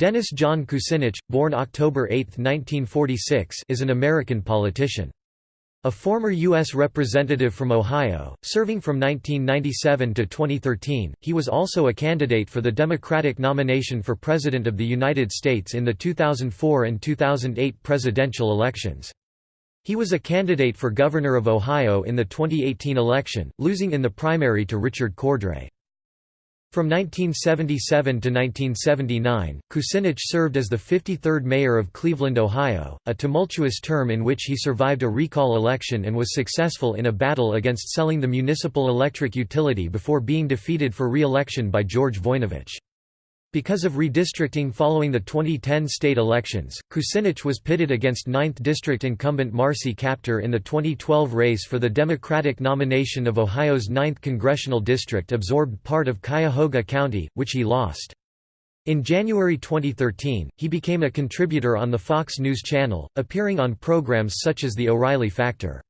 Dennis John Kucinich, born October 8, 1946 is an American politician. A former U.S. Representative from Ohio, serving from 1997 to 2013, he was also a candidate for the Democratic nomination for President of the United States in the 2004 and 2008 presidential elections. He was a candidate for Governor of Ohio in the 2018 election, losing in the primary to Richard Cordray. From 1977 to 1979, Kucinich served as the 53rd mayor of Cleveland, Ohio, a tumultuous term in which he survived a recall election and was successful in a battle against selling the municipal electric utility before being defeated for re-election by George Voinovich. Because of redistricting following the 2010 state elections, Kucinich was pitted against 9th District incumbent Marcy Kaptur in the 2012 race for the Democratic nomination of Ohio's 9th congressional district absorbed part of Cuyahoga County, which he lost. In January 2013, he became a contributor on the Fox News Channel, appearing on programs such as The O'Reilly Factor.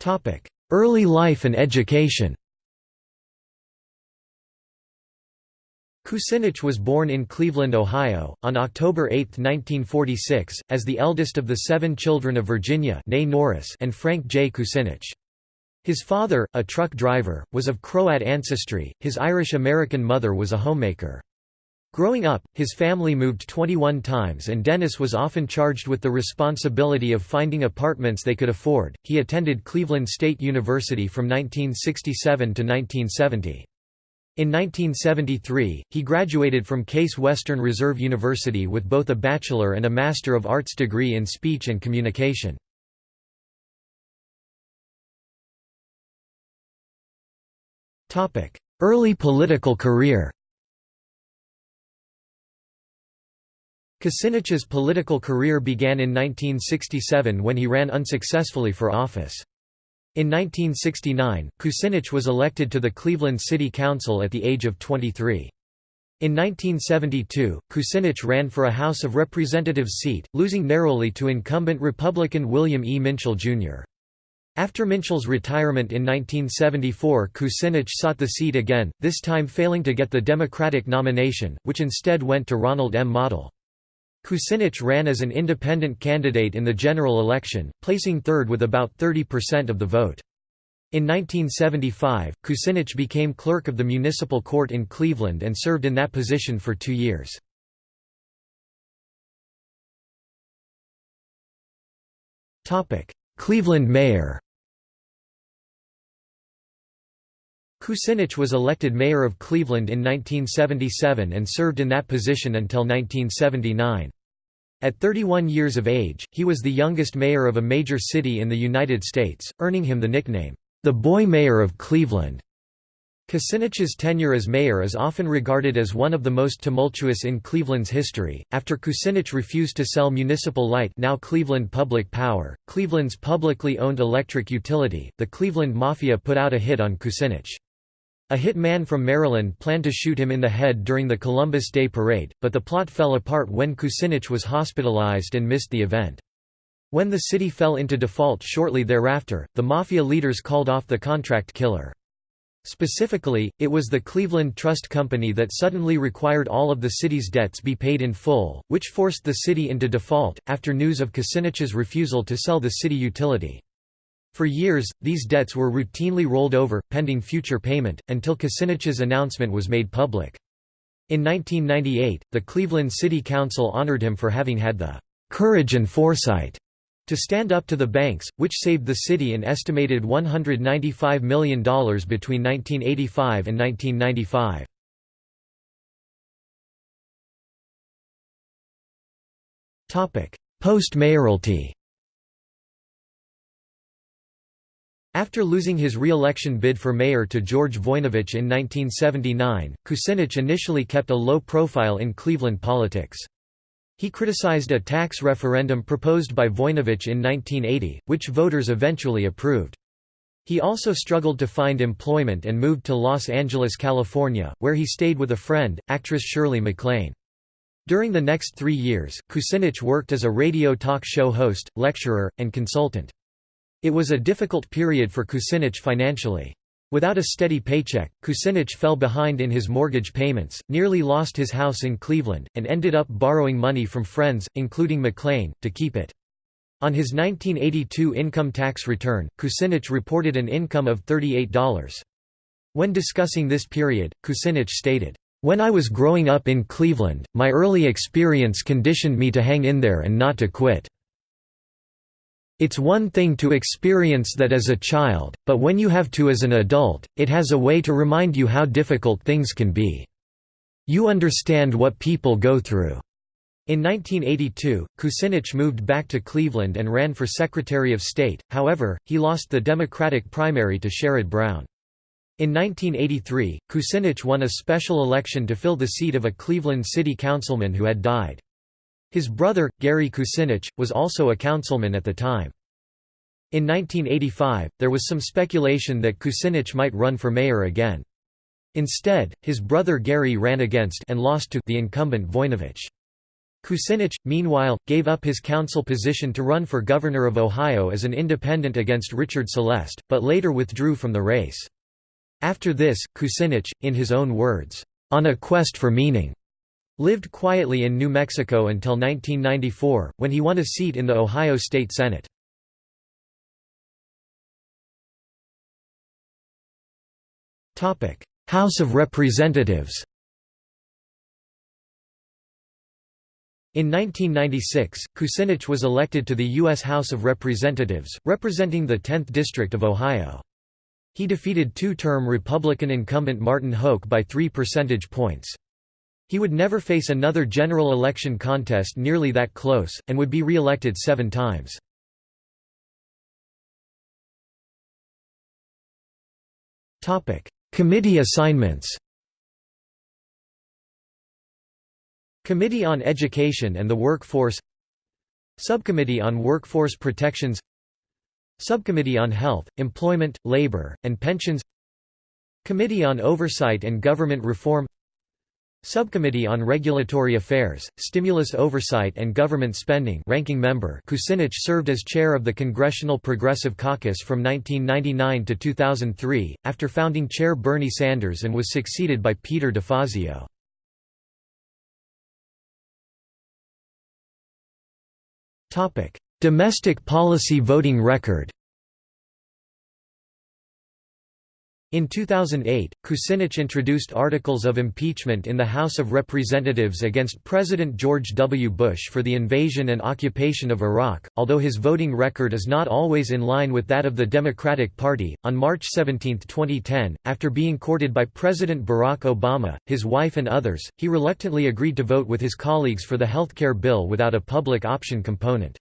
Topic: Early life and education Kucinich was born in Cleveland, Ohio, on October 8, 1946, as the eldest of the seven children of Virginia Norris and Frank J. Kucinich. His father, a truck driver, was of Croat ancestry, his Irish-American mother was a homemaker. Growing up, his family moved 21 times and Dennis was often charged with the responsibility of finding apartments they could afford. He attended Cleveland State University from 1967 to 1970. In 1973, he graduated from Case Western Reserve University with both a Bachelor and a Master of Arts degree in Speech and Communication. Early political career Kucinich's political career began in 1967 when he ran unsuccessfully for office. In 1969, Kucinich was elected to the Cleveland City Council at the age of 23. In 1972, Kucinich ran for a House of Representatives seat, losing narrowly to incumbent Republican William E. Minshall, Jr. After Minshall's retirement in 1974 Kucinich sought the seat again, this time failing to get the Democratic nomination, which instead went to Ronald M. Mottl. Kucinich ran as an independent candidate in the general election, placing third with about 30% of the vote. In 1975, Kucinich became clerk of the municipal court in Cleveland and served in that position for two years. Cleveland mayor Kucinich was elected mayor of Cleveland in 1977 and served in that position until 1979. At 31 years of age, he was the youngest mayor of a major city in the United States, earning him the nickname, the Boy Mayor of Cleveland. Kucinich's tenure as mayor is often regarded as one of the most tumultuous in Cleveland's history. After Kucinich refused to sell Municipal Light, now Cleveland Public Power, Cleveland's publicly owned electric utility, the Cleveland Mafia put out a hit on Kucinich. A hit man from Maryland planned to shoot him in the head during the Columbus Day Parade, but the plot fell apart when Kucinich was hospitalized and missed the event. When the city fell into default shortly thereafter, the Mafia leaders called off the contract killer. Specifically, it was the Cleveland Trust Company that suddenly required all of the city's debts be paid in full, which forced the city into default, after news of Kucinich's refusal to sell the city utility. For years, these debts were routinely rolled over, pending future payment, until Kucinich's announcement was made public. In 1998, the Cleveland City Council honored him for having had the "...courage and foresight." to stand up to the banks, which saved the city an estimated $195 million between 1985 and 1995. Post-mayoralty After losing his re-election bid for mayor to George Voinovich in 1979, Kucinich initially kept a low profile in Cleveland politics. He criticized a tax referendum proposed by Voinovich in 1980, which voters eventually approved. He also struggled to find employment and moved to Los Angeles, California, where he stayed with a friend, actress Shirley MacLaine. During the next three years, Kucinich worked as a radio talk show host, lecturer, and consultant. It was a difficult period for Kucinich financially. Without a steady paycheck, Kucinich fell behind in his mortgage payments, nearly lost his house in Cleveland, and ended up borrowing money from friends, including MacLaine, to keep it. On his 1982 income tax return, Kucinich reported an income of $38. When discussing this period, Kucinich stated, "...when I was growing up in Cleveland, my early experience conditioned me to hang in there and not to quit." It's one thing to experience that as a child, but when you have to as an adult, it has a way to remind you how difficult things can be. You understand what people go through. In 1982, Kucinich moved back to Cleveland and ran for Secretary of State, however, he lost the Democratic primary to Sherrod Brown. In 1983, Kucinich won a special election to fill the seat of a Cleveland city councilman who had died. His brother, Gary Kucinich, was also a councilman at the time. In 1985, there was some speculation that Kucinich might run for mayor again. Instead, his brother Gary ran against and lost to the incumbent Voinovich. Kucinich, meanwhile, gave up his council position to run for governor of Ohio as an independent against Richard Celeste, but later withdrew from the race. After this, Kucinich, in his own words, "...on a quest for meaning," Lived quietly in New Mexico until 1994, when he won a seat in the Ohio State Senate. House of Representatives In 1996, Kucinich was elected to the U.S. House of Representatives, representing the 10th District of Ohio. He defeated two-term Republican incumbent Martin Hoke by three percentage points. He would never face another general election contest nearly that close, and would be re-elected seven times. Committee assignments Committee on Education and the Workforce Subcommittee on Workforce Protections Subcommittee on Health, Employment, Labor, and Pensions Committee on Oversight and Government Reform Subcommittee on Regulatory Affairs, Stimulus Oversight and Government Spending ranking member Kucinich served as chair of the Congressional Progressive Caucus from 1999 to 2003, after founding chair Bernie Sanders and was succeeded by Peter DeFazio. Domestic policy voting record In 2008, Kucinich introduced articles of impeachment in the House of Representatives against President George W. Bush for the invasion and occupation of Iraq. Although his voting record is not always in line with that of the Democratic Party, on March 17, 2010, after being courted by President Barack Obama, his wife, and others, he reluctantly agreed to vote with his colleagues for the health care bill without a public option component.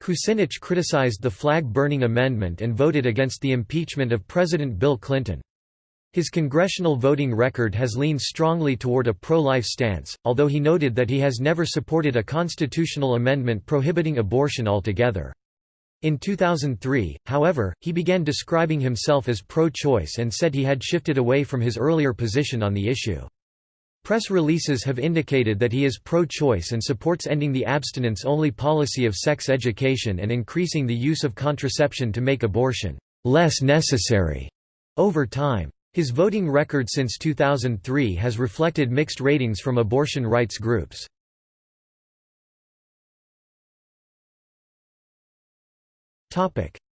Kucinich criticized the flag-burning amendment and voted against the impeachment of President Bill Clinton. His congressional voting record has leaned strongly toward a pro-life stance, although he noted that he has never supported a constitutional amendment prohibiting abortion altogether. In 2003, however, he began describing himself as pro-choice and said he had shifted away from his earlier position on the issue. Press releases have indicated that he is pro-choice and supports ending the abstinence-only policy of sex education and increasing the use of contraception to make abortion less necessary over time. His voting record since 2003 has reflected mixed ratings from abortion rights groups.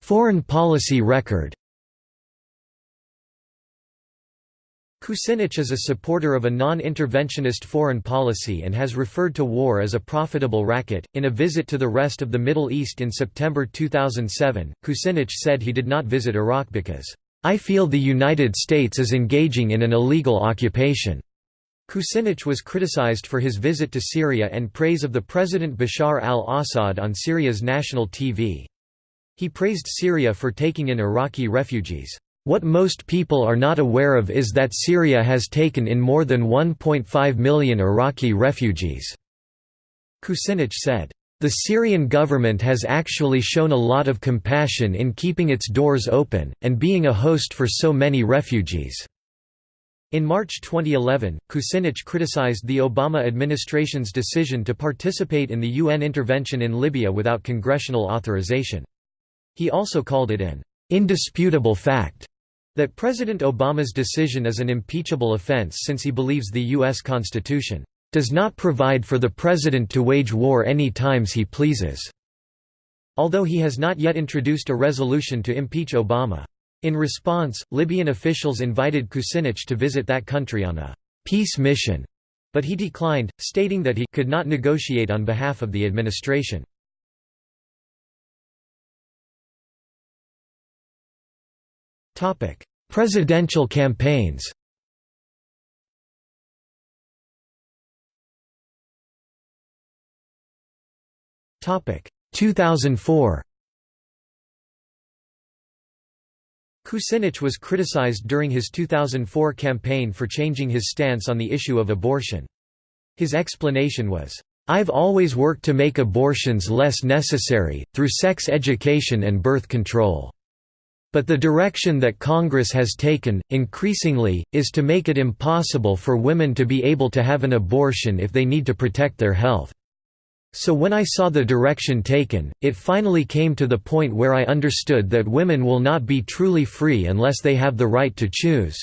Foreign policy record Kucinich is a supporter of a non-interventionist foreign policy and has referred to war as a profitable racket. In a visit to the rest of the Middle East in September 2007, Kucinich said he did not visit Iraq because, I feel the United States is engaging in an illegal occupation. Kucinich was criticized for his visit to Syria and praise of the President Bashar al-Assad on Syria's national TV. He praised Syria for taking in Iraqi refugees. What most people are not aware of is that Syria has taken in more than 1.5 million Iraqi refugees." Kucinich said. The Syrian government has actually shown a lot of compassion in keeping its doors open, and being a host for so many refugees." In March 2011, Kucinich criticized the Obama administration's decision to participate in the UN intervention in Libya without congressional authorization. He also called it an indisputable fact That President Obama's decision is an impeachable offense since he believes the U.S. Constitution does not provide for the president to wage war any times he pleases, although he has not yet introduced a resolution to impeach Obama. In response, Libyan officials invited Kucinich to visit that country on a peace mission, but he declined, stating that he could not negotiate on behalf of the administration. Presidential campaigns Topic 2004 Kucinich was criticized during his 2004 campaign for changing his stance on the issue of abortion. His explanation was, "I've always worked to make abortions less necessary, through sex education and birth control." But the direction that Congress has taken, increasingly, is to make it impossible for women to be able to have an abortion if they need to protect their health. So when I saw the direction taken, it finally came to the point where I understood that women will not be truly free unless they have the right to choose.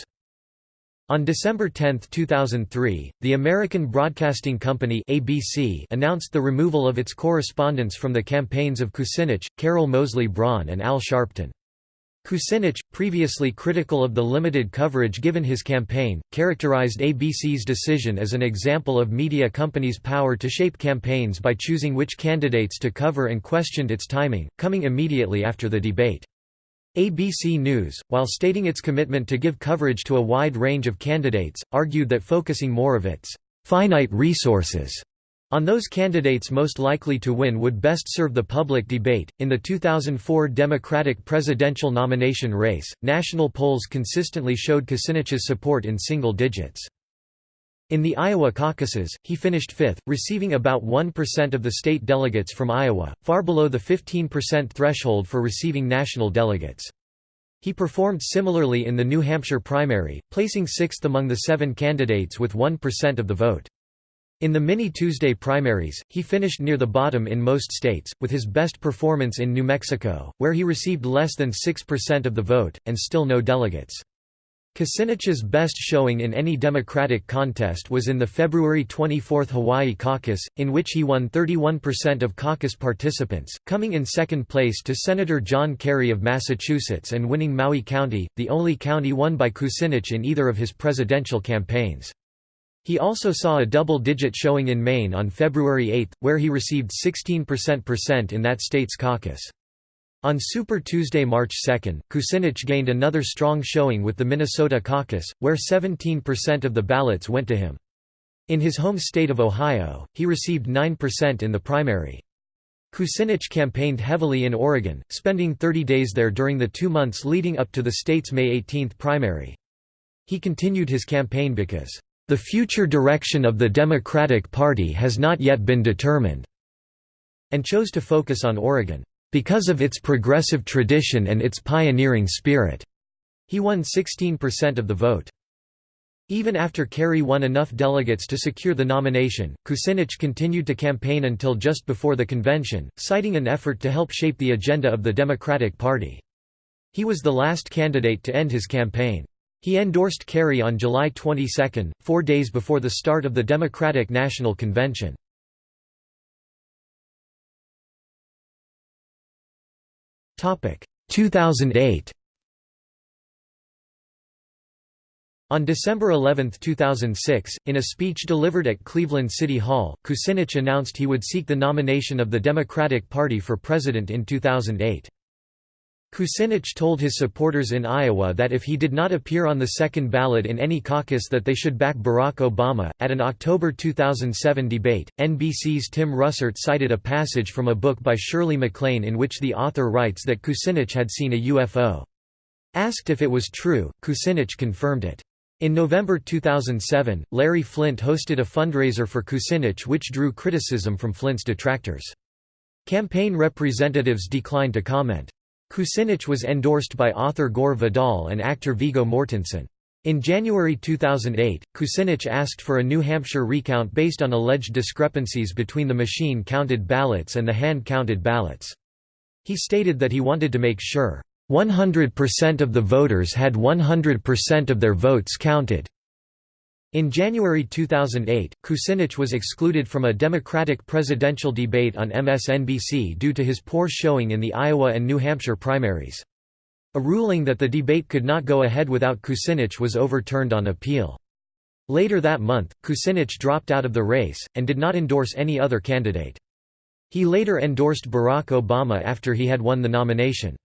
On December 10, 2003, the American Broadcasting Company ABC announced the removal of its correspondents from the campaigns of Kucinich, Carol Moseley Braun and Al Sharpton. Kucinich, previously critical of the limited coverage given his campaign, characterized ABC's decision as an example of media companies' power to shape campaigns by choosing which candidates to cover and questioned its timing, coming immediately after the debate. ABC News, while stating its commitment to give coverage to a wide range of candidates, argued that focusing more of its finite resources on those candidates most likely to win would best serve the public debate. In the 2004 Democratic presidential nomination race, national polls consistently showed Kucinich's support in single digits. In the Iowa caucuses, he finished fifth, receiving about 1% of the state delegates from Iowa, far below the 15% threshold for receiving national delegates. He performed similarly in the New Hampshire primary, placing sixth among the seven candidates with 1% of the vote. In the mini-Tuesday primaries, he finished near the bottom in most states, with his best performance in New Mexico, where he received less than 6% of the vote, and still no delegates. Kucinich's best showing in any Democratic contest was in the February 24 Hawaii caucus, in which he won 31% of caucus participants, coming in second place to Senator John Kerry of Massachusetts and winning Maui County, the only county won by Kucinich in either of his presidential campaigns. He also saw a double-digit showing in Maine on February 8, where he received 16% in that state's caucus. On Super Tuesday, March 2, Kucinich gained another strong showing with the Minnesota caucus, where 17% of the ballots went to him. In his home state of Ohio, he received 9% in the primary. Kucinich campaigned heavily in Oregon, spending 30 days there during the two months leading up to the state's May 18 primary. He continued his campaign because the future direction of the Democratic Party has not yet been determined, and chose to focus on Oregon, because of its progressive tradition and its pioneering spirit. He won 16% of the vote. Even after Kerry won enough delegates to secure the nomination, Kucinich continued to campaign until just before the convention, citing an effort to help shape the agenda of the Democratic Party. He was the last candidate to end his campaign. He endorsed Kerry on July 22, four days before the start of the Democratic National Convention. Topic 2008. On December 11, 2006, in a speech delivered at Cleveland City Hall, Kucinich announced he would seek the nomination of the Democratic Party for president in 2008. Kucinich told his supporters in Iowa that if he did not appear on the second ballot in any caucus that they should back Barack Obama. At an October 2007 debate, NBC's Tim Russert cited a passage from a book by Shirley MacLaine in which the author writes that Kucinich had seen a UFO. Asked if it was true, Kucinich confirmed it. In November 2007, Larry Flynt hosted a fundraiser for Kucinich which drew criticism from Flynt's detractors. Campaign representatives declined to comment. Kucinich was endorsed by author Gore Vidal and actor Viggo Mortensen. In January 2008, Kucinich asked for a New Hampshire recount based on alleged discrepancies between the machine-counted ballots and the hand-counted ballots. He stated that he wanted to make sure, 100% of the voters had 100% of their votes counted. In January 2008, Kucinich was excluded from a Democratic presidential debate on MSNBC due to his poor showing in the Iowa and New Hampshire primaries. A ruling that the debate could not go ahead without Kucinich was overturned on appeal. Later that month, Kucinich dropped out of the race, and did not endorse any other candidate. He later endorsed Barack Obama after he had won the nomination.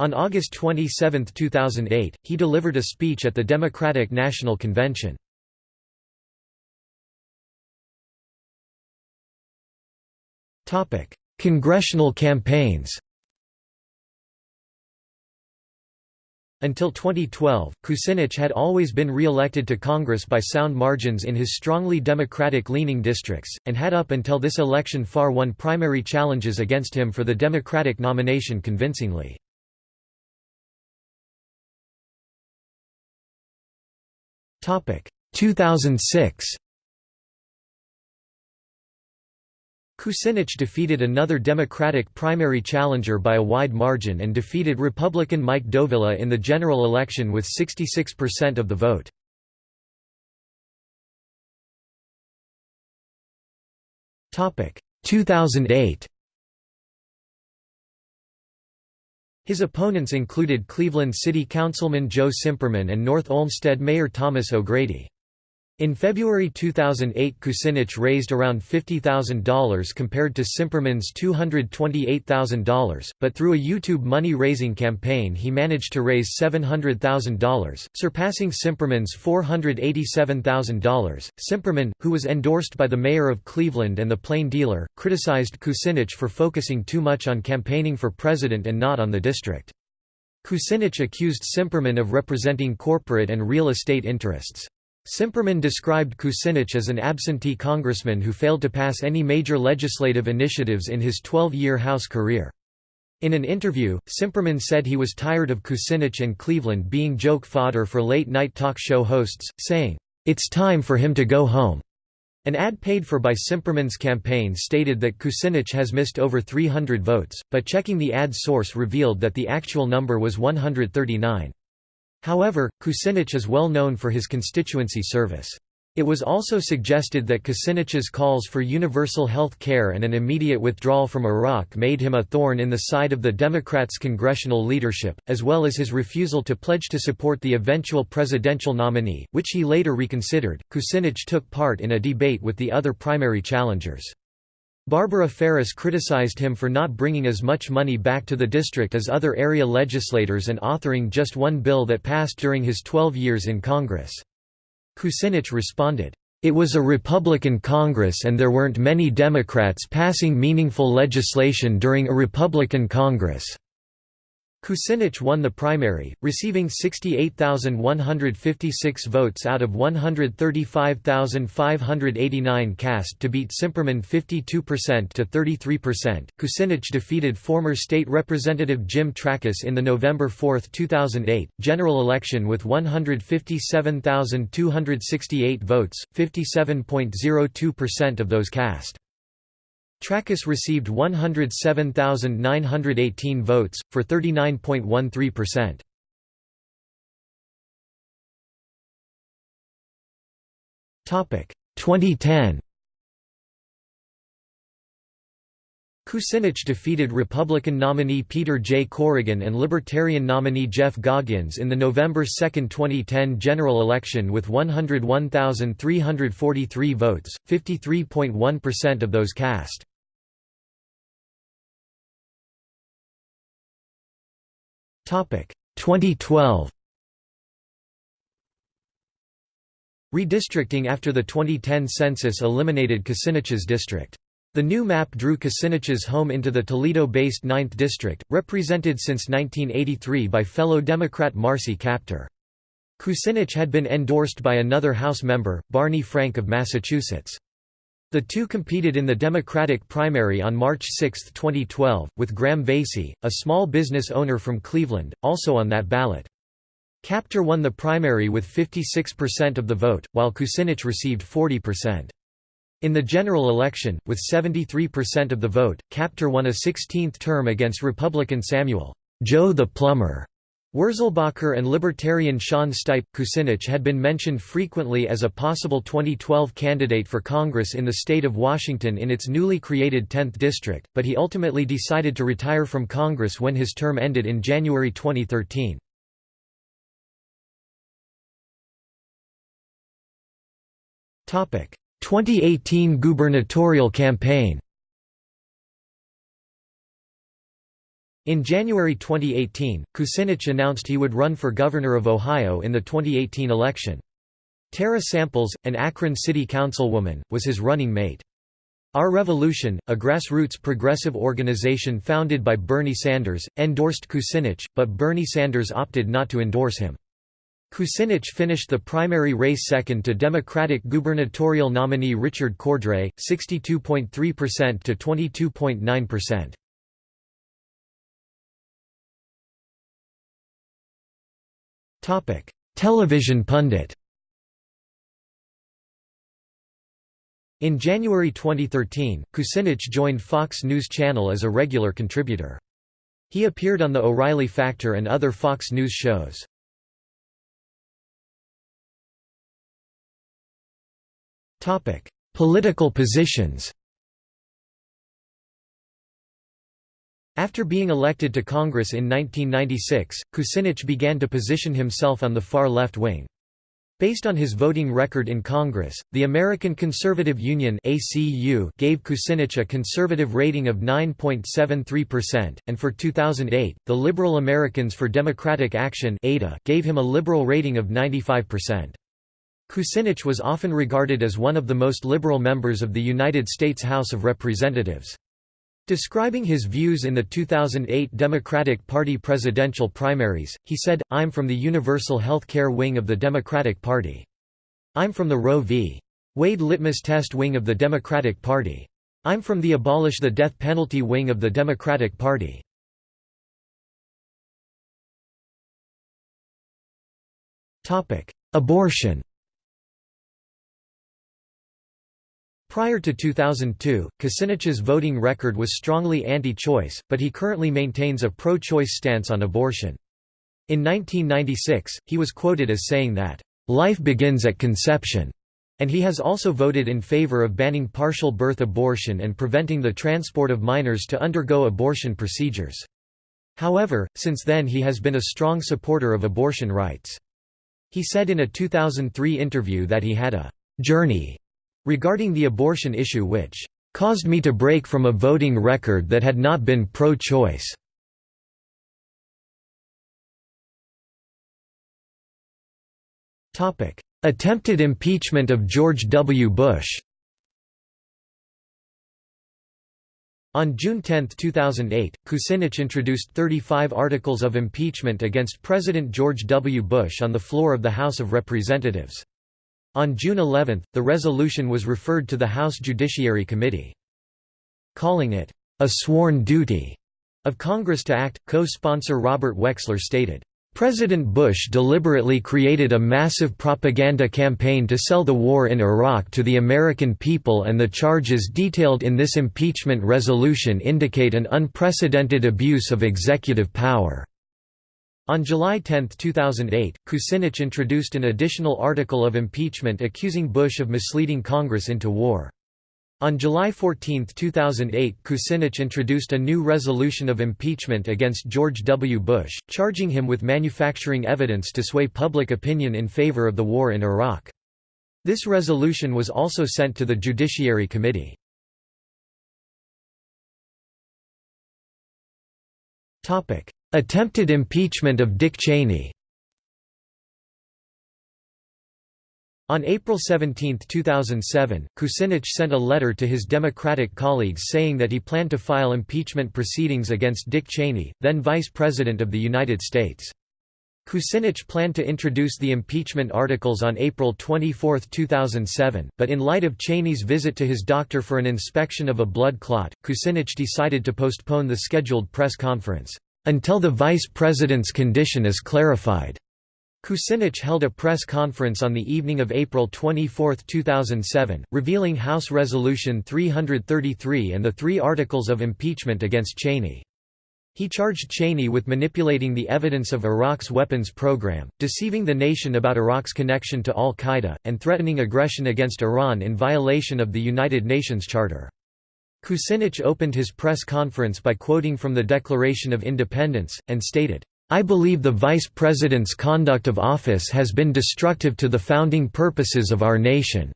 On August 27, 2008, he delivered a speech at the Democratic National Convention. Congressional campaigns Until 2012, Kucinich had always been re-elected to Congress by sound margins in his strongly Democratic-leaning districts, and had up until this election far won primary challenges against him for the Democratic nomination convincingly. Topic: 2006 Kucinich defeated another Democratic primary challenger by a wide margin and defeated Republican Mike Dovilla in the general election with 66% of the vote. Topic 2008 His opponents included Cleveland City Councilman Joe Cimperman and North Olmsted Mayor Thomas O'Grady. In February 2008 Kucinich raised around $50,000 compared to Cimperman's $228,000, but through a YouTube money-raising campaign he managed to raise $700,000, surpassing Cimperman's $487,000. Cimperman, who was endorsed by the mayor of Cleveland and the Plain Dealer, criticized Kucinich for focusing too much on campaigning for president and not on the district. Kucinich accused Cimperman of representing corporate and real estate interests. Cimperman described Kucinich as an absentee congressman who failed to pass any major legislative initiatives in his 12-year House career. In an interview, Cimperman said he was tired of Kucinich and Cleveland being joke fodder for late-night talk show hosts, saying, "'It's time for him to go home'." An ad paid for by Cimperman's campaign stated that Kucinich has missed over 300 votes, but checking the ad's source revealed that the actual number was 139. However, Kucinich is well known for his constituency service. It was also suggested that Kucinich's calls for universal health care and an immediate withdrawal from Iraq made him a thorn in the side of the Democrats' congressional leadership, as well as his refusal to pledge to support the eventual presidential nominee, which he later reconsidered. Kucinich took part in a debate with the other primary challengers. Barbara Ferris criticized him for not bringing as much money back to the district as other area legislators and authoring just one bill that passed during his 12 years in Congress. Kucinich responded, "...it was a Republican Congress and there weren't many Democrats passing meaningful legislation during a Republican Congress." Kucinich won the primary, receiving 68,156 votes out of 135,589 cast to beat Cimperman 52% to 33%. Kucinich defeated former state representative Jim Trakas in the November 4, 2008, general election with 157,268 votes, 57.02% of those cast. Trakas received 107,918 votes, for 39.13%. Topic 2010. Kucinich defeated Republican nominee Peter J. Corrigan and Libertarian nominee Jeff Goggins in the November 2, 2010 general election with 101,343 votes, 53.1% of those cast. Topic 2012 Redistricting after the 2010 census eliminated Kucinich's district. The new map drew Kucinich's home into the Toledo-based 9th District, represented since 1983 by fellow Democrat Marcy Kaptur. Kucinich had been endorsed by another House member, Barney Frank of Massachusetts. The two competed in the Democratic primary on March 6, 2012, with Graham Veysey, a small business owner from Cleveland, also on that ballot. Kaptur won the primary with 56% of the vote, while Kucinich received 40%. In the general election, with 73% of the vote, Kaptur won a 16th term against Republican Samuel Joe the Plumber. Wurzelbacher and libertarian Sean Stipe Kucinich had been mentioned frequently as a possible 2012 candidate for Congress in the state of Washington in its newly created 10th district, but he ultimately decided to retire from Congress when his term ended in January 2013. Topic: 2018 gubernatorial campaign. In January 2018, Kucinich announced he would run for governor of Ohio in the 2018 election. Tara Samples, an Akron city councilwoman, was his running mate. Our Revolution, a grassroots progressive organization founded by Bernie Sanders, endorsed Kucinich, but Bernie Sanders opted not to endorse him. Kucinich finished the primary race second to Democratic gubernatorial nominee Richard Cordray, 62.3% to 22.9%. Topic: Television pundit In January 2013, Kucinich joined Fox News Channel as a regular contributor. He appeared on The O'Reilly Factor and other Fox News shows. Political positions After being elected to Congress in 1996, Kucinich began to position himself on the far left wing. Based on his voting record in Congress, the American Conservative Union ACU gave Kucinich a conservative rating of 9.73%, and for 2008, the Liberal Americans for Democratic Action gave him a liberal rating of 95%. Kucinich was often regarded as one of the most liberal members of the United States House of Representatives. Describing his views in the 2008 Democratic Party presidential primaries, he said, I'm from the universal health care wing of the Democratic Party. I'm from the Roe v. Wade litmus test wing of the Democratic Party. I'm from the abolish the death penalty wing of the Democratic Party. Abortion Prior to 2002, Kucinich's voting record was strongly anti-choice, but he currently maintains a pro-choice stance on abortion. In 1996, he was quoted as saying that, "...life begins at conception." and he has also voted in favor of banning partial birth abortion and preventing the transport of minors to undergo abortion procedures. However, since then he has been a strong supporter of abortion rights. He said in a 2003 interview that he had a «journey» regarding the abortion issue which caused me to break from a voting record that had not been pro-choice. Attempted impeachment of George W. Bush On June 10, 2008, Kucinich introduced 35 articles of impeachment against President George W. Bush on the floor of the House of Representatives. On June 11, the resolution was referred to the House Judiciary Committee. Calling it, "...a sworn duty," of Congress to act, co-sponsor Robert Wexler stated, President Bush deliberately created a massive propaganda campaign to sell the war in Iraq to the American people and the charges detailed in this impeachment resolution indicate an unprecedented abuse of executive power. On July 10, 2008, Kucinich introduced an additional article of impeachment accusing Bush of misleading Congress into war. On July 14, 2008 Kucinich introduced a new resolution of impeachment against George W. Bush, charging him with manufacturing evidence to sway public opinion in favor of the war in Iraq. This resolution was also sent to the Judiciary Committee. Attempted impeachment of Dick Cheney On April 17, 2007, Kucinich sent a letter to his Democratic colleagues saying that he planned to file impeachment proceedings against Dick Cheney, then Vice President of the United States. Kucinich planned to introduce the impeachment articles on April 24, 2007, but in light of Cheney's visit to his doctor for an inspection of a blood clot, Kucinich decided to postpone the scheduled press conference until the vice president's condition is clarified. Kucinich held a press conference on the evening of April 24, 2007, revealing House Resolution 333 and the three articles of impeachment against Cheney. He charged Cheney with manipulating the evidence of Iraq's weapons program, deceiving the nation about Iraq's connection to al-Qaeda, and threatening aggression against Iran in violation of the United Nations Charter. Kucinich opened his press conference by quoting from the Declaration of Independence, and stated, I believe the Vice President's conduct of office has been destructive to the founding purposes of our nation.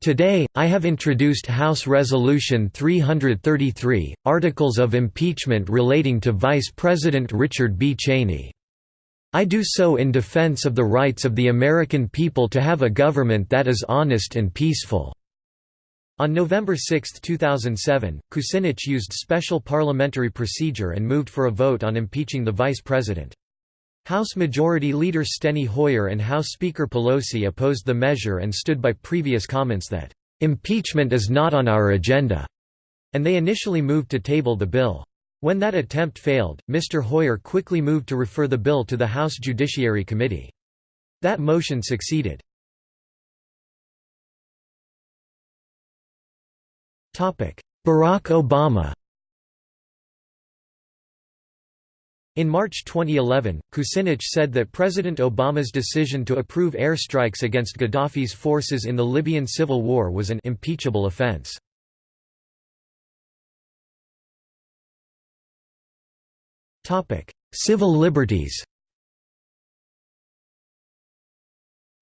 Today, I have introduced House Resolution 333, Articles of Impeachment relating to Vice President Richard B. Cheney. I do so in defense of the rights of the American people to have a government that is honest and peaceful." On November 6, 2007, Kucinich used special parliamentary procedure and moved for a vote on impeaching the vice president. House Majority Leader Steny Hoyer and House Speaker Pelosi opposed the measure and stood by previous comments that, "...impeachment is not on our agenda," and they initially moved to table the bill. When that attempt failed, Mr. Hoyer quickly moved to refer the bill to the House Judiciary Committee. That motion succeeded. Barack Obama In March 2011, Kucinich said that President Obama's decision to approve airstrikes against Gaddafi's forces in the Libyan civil war was an impeachable offense. Civil liberties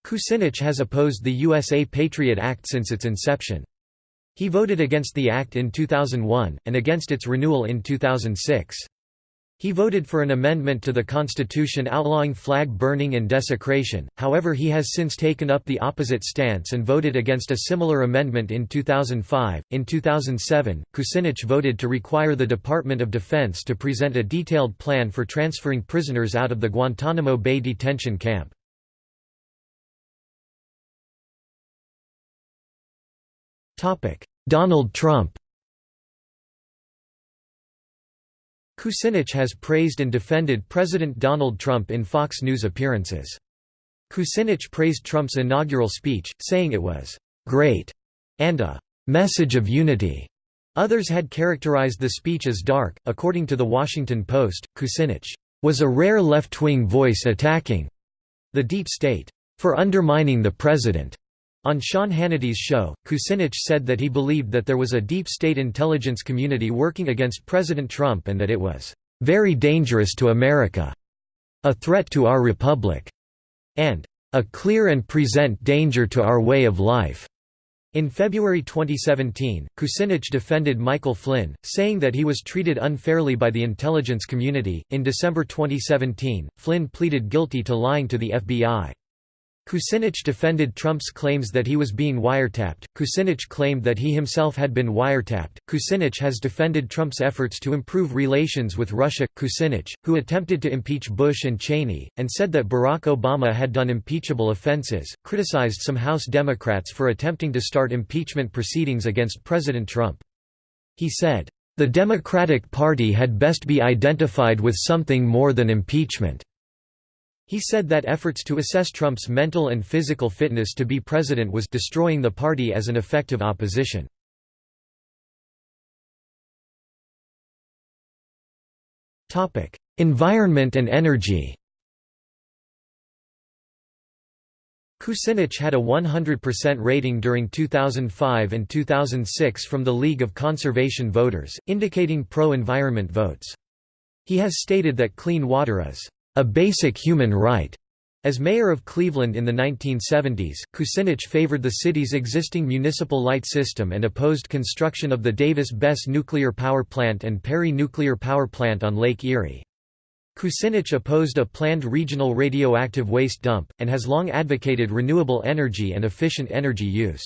Kucinich has opposed the USA Patriot Act since its inception. He voted against the act in 2001, and against its renewal in 2006. He voted for an amendment to the Constitution outlawing flag burning and desecration, however he has since taken up the opposite stance and voted against a similar amendment in 2005. In 2007, Kucinich voted to require the Department of Defense to present a detailed plan for transferring prisoners out of the Guantanamo Bay detention camp. Donald Trump Kucinich has praised and defended President Donald Trump in Fox News appearances. Kucinich praised Trump's inaugural speech, saying it was «great» and a «message of unity». Others had characterized the speech as dark. According to The Washington Post, Kucinich was a rare left-wing voice attacking the deep state for undermining the president. On Sean Hannity's show, Kucinich said that he believed that there was a deep state intelligence community working against President Trump and that it was very dangerous to America, a threat to our republic, and a clear and present danger to our way of life. In February 2017, Kucinich defended Michael Flynn, saying that he was treated unfairly by the intelligence community. In December 2017, Flynn pleaded guilty to lying to the FBI. Kucinich defended Trump's claims that he was being wiretapped. Kucinich claimed that he himself had been wiretapped. Kucinich has defended Trump's efforts to improve relations with Russia. Kucinich, who attempted to impeach Bush and Cheney, and said that Barack Obama had done impeachable offenses, criticized some House Democrats for attempting to start impeachment proceedings against President Trump. He said, The Democratic Party had best be identified with something more than impeachment. He said that efforts to assess Trump's mental and physical fitness to be president was destroying the party as an effective opposition. Topic: Environment and energy Kucinich had a 100% rating during 2005 and 2006 from the League of Conservation Voters, indicating pro-environment votes. He has stated that clean water is a basic human right. As mayor of Cleveland in the 1970s, Kucinich favored the city's existing municipal light system and opposed construction of the Davis-Besse nuclear power plant and Perry nuclear power plant on Lake Erie. Kucinich opposed a planned regional radioactive waste dump, and has long advocated renewable energy and efficient energy use.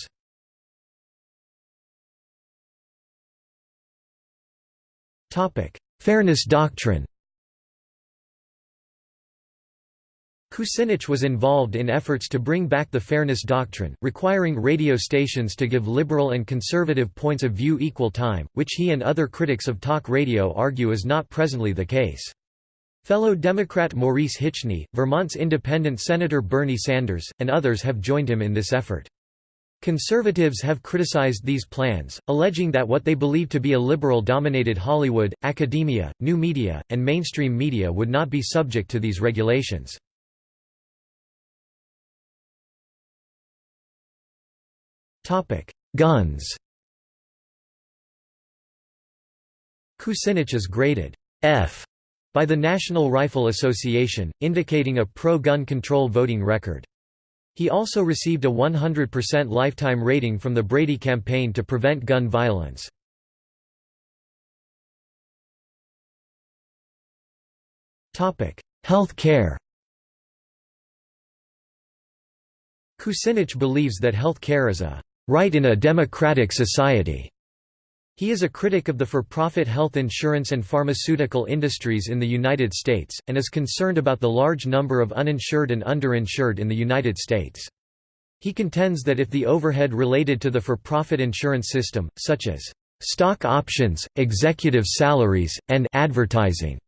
Fairness doctrine Kucinich was involved in efforts to bring back the fairness doctrine, requiring radio stations to give liberal and conservative points of view equal time, which he and other critics of talk radio argue is not presently the case. Fellow Democrat Maurice Hinchey, Vermont's independent Senator Bernie Sanders, and others have joined him in this effort. Conservatives have criticized these plans, alleging that what they believe to be a liberal-dominated Hollywood, academia, new media, and mainstream media would not be subject to these regulations. Guns Kucinich is graded F by the National Rifle Association, indicating a pro-gun control voting record. He also received a 100% lifetime rating from the Brady Campaign to Prevent Gun Violence. Health care Kucinich believes that health care is a right in a democratic society. He is a critic of the for-profit health insurance and pharmaceutical industries in the United States, and is concerned about the large number of uninsured and underinsured in the United States. He contends that if the overhead related to the for-profit insurance system, such as stock options, executive salaries, and advertising,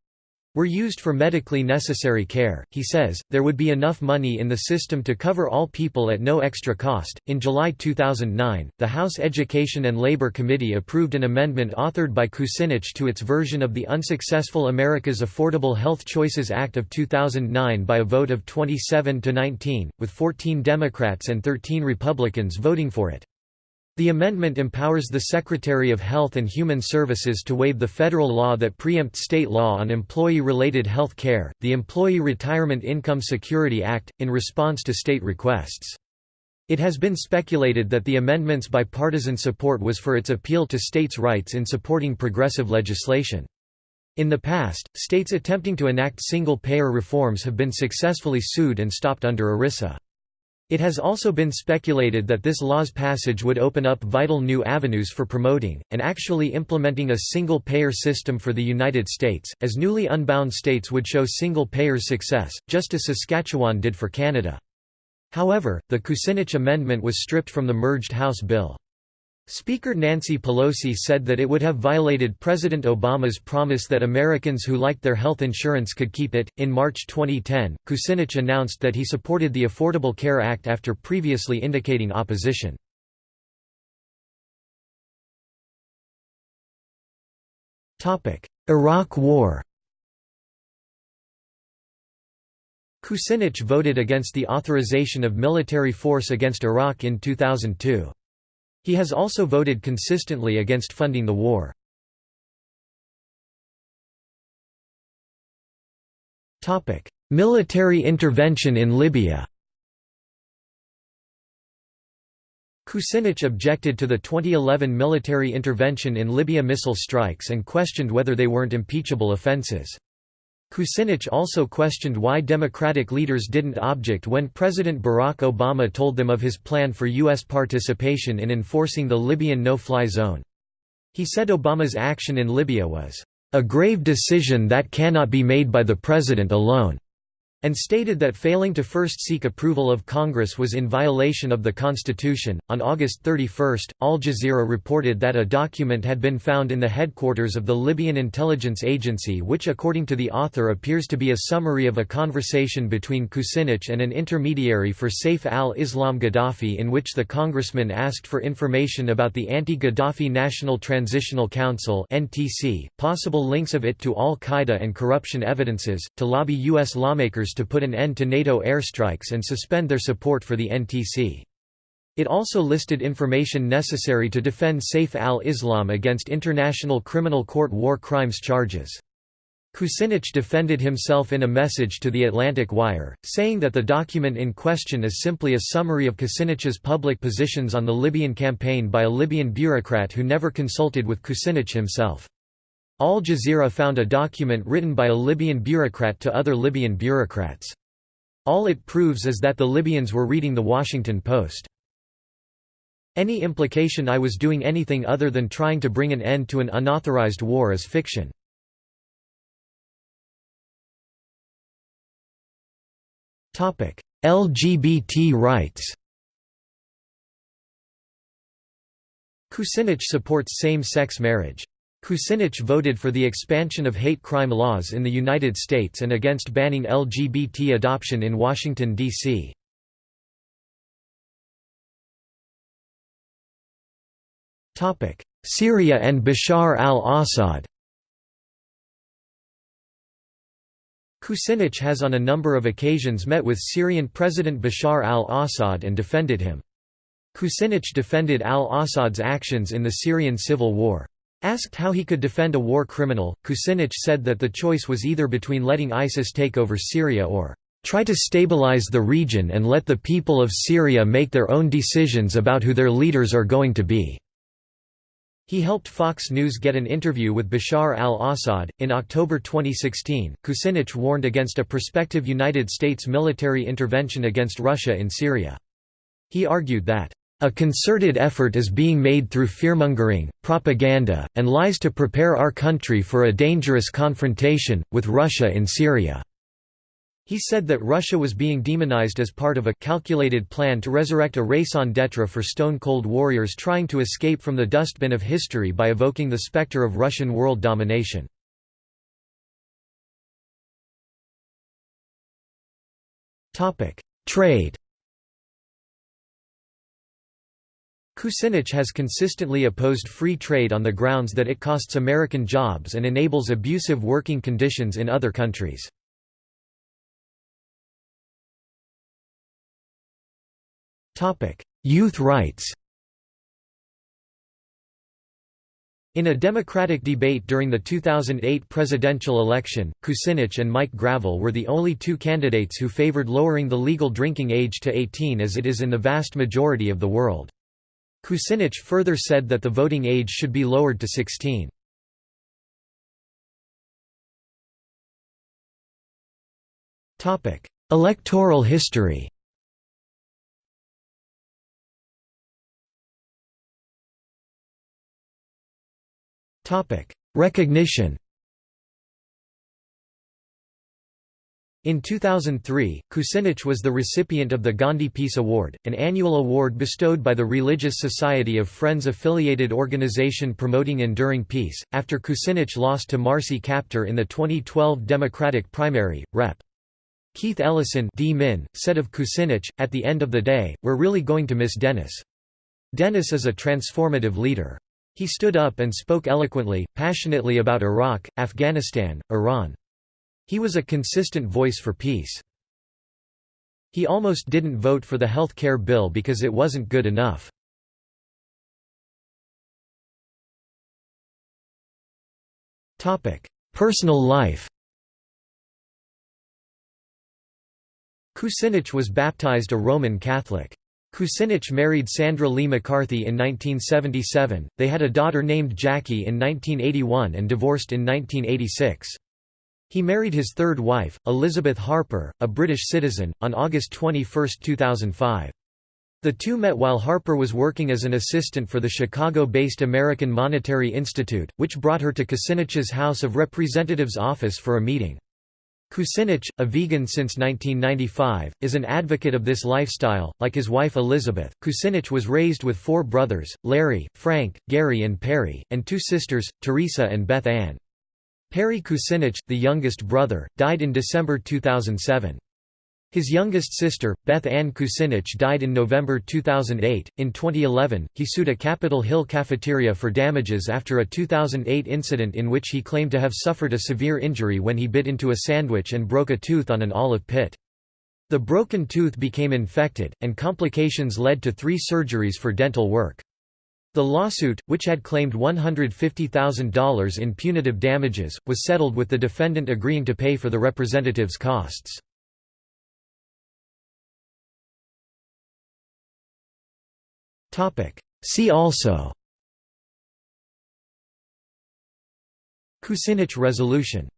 were used for medically necessary care, he says, there would be enough money in the system to cover all people at no extra cost. In July 2009, the House Education and Labor Committee approved an amendment authored by Kucinich to its version of the unsuccessful America's Affordable Health Choices Act of 2009 by a vote of 27 to 19, with 14 Democrats and 13 Republicans voting for it. The amendment empowers the Secretary of Health and Human Services to waive the federal law that preempts state law on employee-related health care, the Employee Retirement Income Security Act, in response to state requests. It has been speculated that the amendment's bipartisan support was for its appeal to states' rights in supporting progressive legislation. In the past, states attempting to enact single-payer reforms have been successfully sued and stopped under ERISA. It has also been speculated that this law's passage would open up vital new avenues for promoting, and actually implementing a single-payer system for the United States, as newly unbound states would show single-payers success, just as Saskatchewan did for Canada. However, the Kucinich Amendment was stripped from the merged House bill. Speaker Nancy Pelosi said that it would have violated President Obama's promise that Americans who liked their health insurance could keep it. In March 2010, Kucinich announced that he supported the Affordable Care Act after previously indicating opposition. Topic: Iraq War Kucinich voted against the authorization of military force against Iraq in 2002. He has also voted consistently against funding the war. Military intervention in Libya Kucinich objected to the 2011 military intervention in Libya missile strikes and questioned whether they weren't impeachable offenses. Kucinich also questioned why Democratic leaders didn't object when President Barack Obama told them of his plan for U.S. participation in enforcing the Libyan no-fly zone. He said Obama's action in Libya was, "...a grave decision that cannot be made by the president alone." And stated that failing to first seek approval of Congress was in violation of the Constitution. On August 31, Al Jazeera reported that a document had been found in the headquarters of the Libyan intelligence agency, which, according to the author, appears to be a summary of a conversation between Kucinich and an intermediary for Saif al Islam Gaddafi, in which the congressman asked for information about the anti Gaddafi National Transitional Council, possible links of it to al Qaeda and corruption evidences, to lobby U.S. lawmakers to put an end to NATO airstrikes and suspend their support for the NTC. It also listed information necessary to defend Saif al-Islam against International Criminal Court war crimes charges. Kucinich defended himself in a message to the Atlantic Wire, saying that the document in question is simply a summary of Kucinich's public positions on the Libyan campaign by a Libyan bureaucrat who never consulted with Kucinich himself. Al Jazeera found a document written by a Libyan bureaucrat to other Libyan bureaucrats. All it proves is that the Libyans were reading The Washington Post. Any implication I was doing anything other than trying to bring an end to an unauthorized war is fiction. LGBT rights Kucinich supports same-sex marriage. Kucinich voted for the expansion of hate crime laws in the United States and against banning LGBT adoption in Washington, D.C. Syria and Bashar al-Assad Kucinich has on a number of occasions met with Syrian President Bashar al-Assad and defended him. Kucinich defended al-Assad's actions in the Syrian civil war. Asked how he could defend a war criminal, Kucinich said that the choice was either between letting ISIS take over Syria or try to stabilize the region and let the people of Syria make their own decisions about who their leaders are going to be. He helped Fox News get an interview with Bashar al-Assad. In October 2016, Kucinich warned against a prospective United States military intervention against Russia in Syria. He argued that, "...a concerted effort is being made through fearmongering, propaganda, and lies to prepare our country for a dangerous confrontation, with Russia in Syria." He said that Russia was being demonized as part of a calculated plan to resurrect a raison d'etre for stone-cold warriors trying to escape from the dustbin of history by evoking the specter of Russian world domination. Trade Kucinich has consistently opposed free trade on the grounds that it costs American jobs and enables abusive working conditions in other countries. Youth rights In a Democratic debate during the 2008 presidential election, Kucinich and Mike Gravel were the only two candidates who favored lowering the legal drinking age to 18 as it is in the vast majority of the world. Kucinich further said that the voting age should be lowered to 16. Electoral history Recognition In 2003, Kucinich was the recipient of the Gandhi Peace Award, an annual award bestowed by the Religious Society of Friends affiliated organization promoting enduring peace, after Kucinich lost to Marcy Kaptur in the 2012 Democratic primary, Rep. Keith Ellison D. Min, said of Kucinich, at the end of the day, we're really going to miss Dennis. Dennis is a transformative leader. He stood up and spoke eloquently, passionately about Iraq, Afghanistan, Iran. He was a consistent voice for peace. He almost didn't vote for the health care bill because it wasn't good enough. Personal life Kucinich was baptized a Roman Catholic. Kucinich married Sandra Lee McCarthy in 1977, they had a daughter named Jackie in 1981 and divorced in 1986. He married his third wife, Elizabeth Harper, a British citizen, on August 21, 2005. The two met while Harper was working as an assistant for the Chicago-based American Monetary Institute, which brought her to Kucinich's House of Representatives office for a meeting. Kucinich, a vegan since 1995, is an advocate of this lifestyle. Like his wife Elizabeth, Kucinich was raised with four brothers Larry, Frank, Gary, and Perry, and two sisters, Teresa and Beth Ann. Perry Kucinich, the youngest brother, died in December 2007. His youngest sister, Beth Ann Kucinich died in November 2008. In 2011, he sued a Capitol Hill cafeteria for damages after a 2008 incident in which he claimed to have suffered a severe injury when he bit into a sandwich and broke a tooth on an olive pit. The broken tooth became infected, and complications led to three surgeries for dental work. The lawsuit, which had claimed $150,000 in punitive damages, was settled with the defendant agreeing to pay for the representative's costs. See also Kucinich resolution